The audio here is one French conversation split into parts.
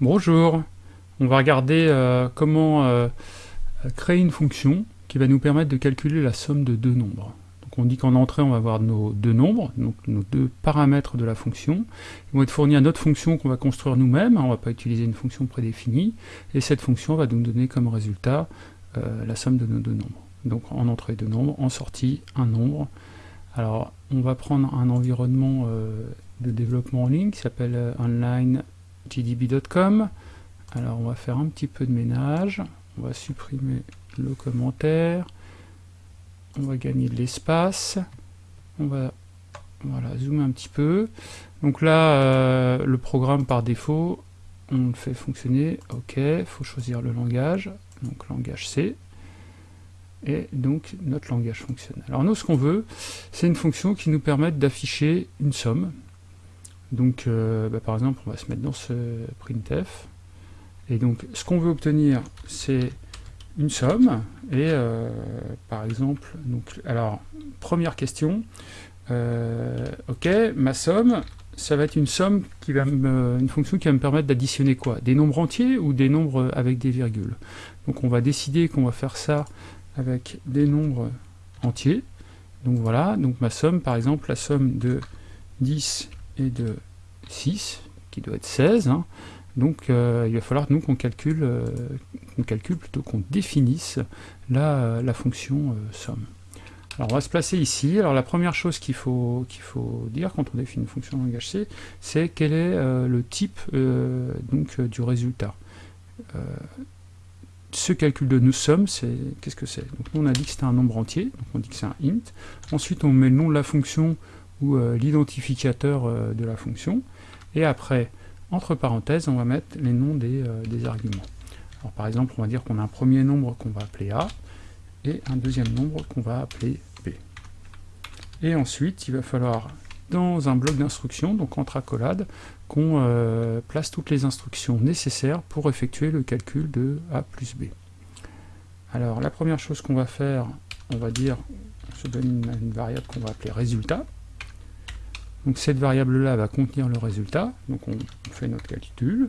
Bonjour, on va regarder euh, comment euh, créer une fonction qui va nous permettre de calculer la somme de deux nombres. Donc on dit qu'en entrée on va avoir nos deux nombres, donc nos deux paramètres de la fonction. Ils vont être fournis à notre fonction qu'on va construire nous-mêmes, hein, on ne va pas utiliser une fonction prédéfinie, et cette fonction va nous donner comme résultat euh, la somme de nos deux nombres. Donc en entrée deux nombres, en sortie un nombre. Alors on va prendre un environnement de développement en ligne qui s'appelle online gdb.com. Alors on va faire un petit peu de ménage, on va supprimer le commentaire, on va gagner de l'espace, on va voilà, zoomer un petit peu. Donc là, euh, le programme par défaut, on le fait fonctionner, ok, faut choisir le langage, donc langage C, et donc notre langage fonctionne. Alors nous, ce qu'on veut, c'est une fonction qui nous permette d'afficher une somme, donc, euh, bah, par exemple, on va se mettre dans ce printf. Et donc, ce qu'on veut obtenir, c'est une somme. Et euh, par exemple, donc, alors, première question. Euh, ok, ma somme, ça va être une somme qui va me, une fonction qui va me permettre d'additionner quoi? Des nombres entiers ou des nombres avec des virgules? Donc, on va décider qu'on va faire ça avec des nombres entiers. Donc voilà, donc ma somme, par exemple, la somme de 10 et de 6, qui doit être 16. Hein. Donc euh, il va falloir nous qu'on calcule, euh, calcule plutôt qu'on définisse la, la fonction euh, somme. Alors on va se placer ici. Alors la première chose qu'il faut, qu'il faut dire quand on définit une fonction langage C, c'est quel est le type donc, du résultat. ce calcul de nous sommes, c'est qu'est-ce que c'est? Donc on a dit que c'était un nombre entier, donc on dit que c'est un int. Ensuite on met le nom de la fonction ou l'identificateur de la fonction. Et après, entre parenthèses, on va mettre les noms des, euh, arguments. Alors, par exemple, on va dire qu'on a un premier nombre qu'on va appeler A, et un deuxième nombre qu'on va appeler B. Et ensuite, il va falloir, dans un bloc d'instructions, donc entre accolades, qu'on euh, place toutes les instructions nécessaires pour effectuer le calcul de A plus B. Alors, la première chose qu'on va faire, on va dire, on se donne une variable qu'on va appeler résultat, donc cette variable-là va contenir le résultat, donc on, fait notre calcul,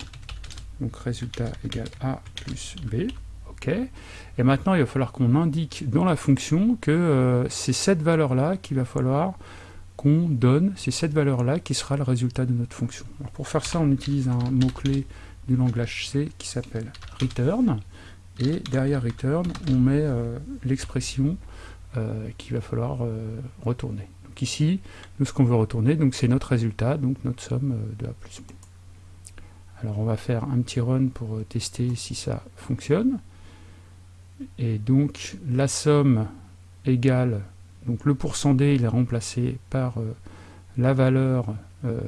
donc résultat égale A plus B, ok. Et maintenant il va falloir qu'on indique dans la fonction que euh, c'est cette valeur-là qu'il va falloir qu'on donne, c'est cette valeur-là qui sera le résultat de notre fonction. pour faire ça, on utilise un mot-clé du langage C qui s'appelle return, et derrière return, on met euh, l'expression euh, qu'il va falloir retourner ici, nous ce qu'on veut retourner, donc c'est notre résultat, donc notre somme euh, de A plus B. Alors on va faire un petit run pour euh, tester si ça fonctionne. Et donc la somme égale, donc le pourcent D il est remplacé par euh, la valeur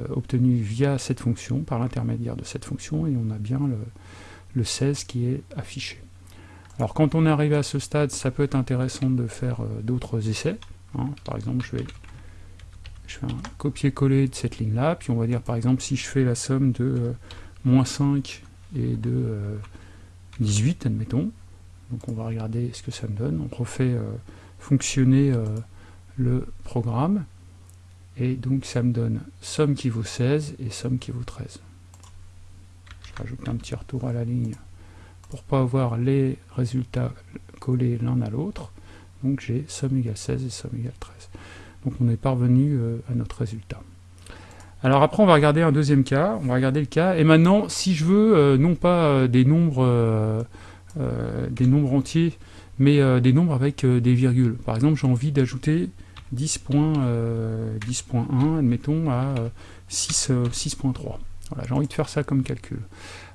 obtenue via cette fonction, par l'intermédiaire de cette fonction, et on a bien le, le 16 qui est affiché. Alors quand on est arrivé à ce stade, ça peut être intéressant de faire d'autres essais. Hein. Par exemple, je vais je fais un copier-coller de cette ligne-là, puis on va dire par exemple si je fais la somme de euh, moins 5 et de 18, euh, admettons, donc on va regarder ce que ça me donne, on refait euh, fonctionner le programme, et donc ça me donne somme qui vaut 16 et somme qui vaut 13. Je rajoute un petit retour à la ligne pour pas avoir les résultats collés l'un à l'autre, donc j'ai somme égale 16 et somme égale 13. Donc on est parvenu euh, à notre résultat. Alors après on va regarder un deuxième cas, on va regarder le cas, et maintenant si je veux euh, non pas euh, des nombres des nombres entiers, mais des nombres avec des virgules. Par exemple j'ai envie d'ajouter 10.1, admettons, à 6.3. Voilà, j'ai envie de faire ça comme calcul.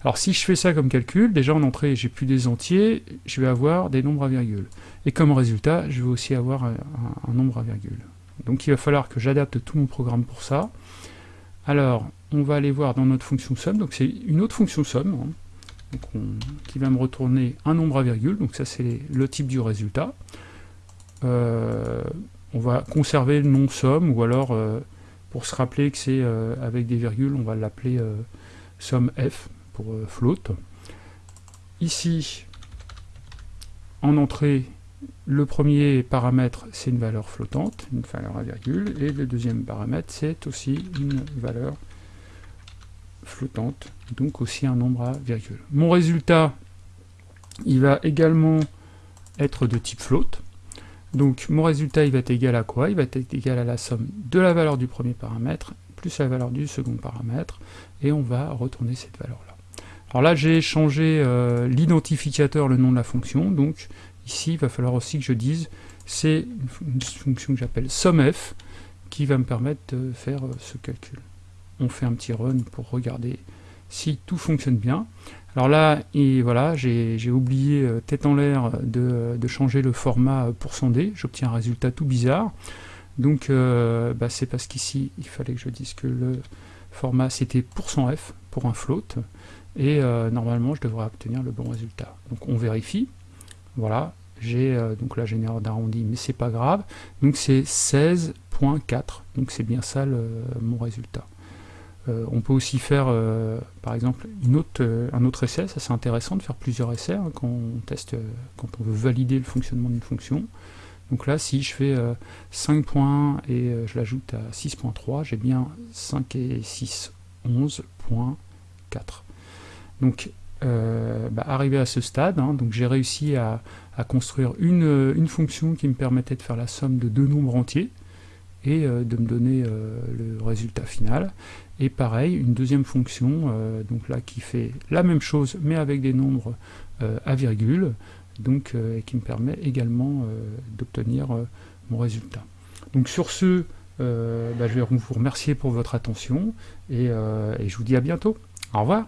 Alors si je fais ça comme calcul, déjà en entrée j'ai plus des entiers, je vais avoir des nombres à virgule. Et comme résultat, je vais aussi avoir un nombre à virgule. Donc il va falloir que j'adapte tout mon programme pour ça. Alors, on va aller voir dans notre fonction somme, donc c'est une autre fonction somme, hein. qui va me retourner un nombre à virgule, donc ça c'est le type du résultat. Euh, on va conserver le nom somme, ou alors, euh, pour se rappeler que c'est euh, avec des virgules, on va l'appeler somme f, pour float. Ici, en entrée, le premier paramètre, c'est une valeur flottante, une valeur à virgule, et le deuxième paramètre, c'est aussi une valeur flottante, donc aussi un nombre à virgule. Mon résultat, il va également être de type float. Donc mon résultat, il va être égal à quoi? Il va être égal à la somme de la valeur du premier paramètre plus la valeur du second paramètre, et on va retourner cette valeur-là. Alors là, j'ai changé euh, l'identificateur, le nom de la fonction, donc ici, il va falloir aussi que je dise, c'est une fonction que j'appelle SUMF, qui va me permettre de faire euh, ce calcul. On fait un petit run pour regarder si tout fonctionne bien. Alors là, et voilà, j'ai oublié euh, tête en l'air de, changer le format %d, j'obtiens un résultat tout bizarre. Donc euh, bah, c'est parce qu'ici, il fallait que je dise que le format c'était %f pour un float, et normalement je devrais obtenir le bon résultat. Donc on vérifie, voilà, j'ai donc là j'ai d'arrondi, mais c'est pas grave, donc c'est 16.4, donc c'est bien ça mon résultat. Euh, on peut aussi faire, euh, par exemple, euh, un autre essai, ça c'est intéressant de faire plusieurs essais hein, quand on teste, quand on veut valider le fonctionnement d'une fonction. Donc là, si je fais 5 points et je l'ajoute à 6.3, j'ai bien 5 et 6, 11.4. Donc, bah, arrivé à ce stade, hein, donc j'ai réussi à, construire une, une, fonction qui me permettait de faire la somme de deux nombres entiers et de me donner le résultat final. Et pareil, une deuxième fonction, euh, donc là qui fait la même chose, mais avec des nombres euh, à virgule, donc, euh, et qui me permet également d'obtenir mon résultat. Donc sur ce, bah, je vais vous remercier pour votre attention, et je vous dis à bientôt. Au revoir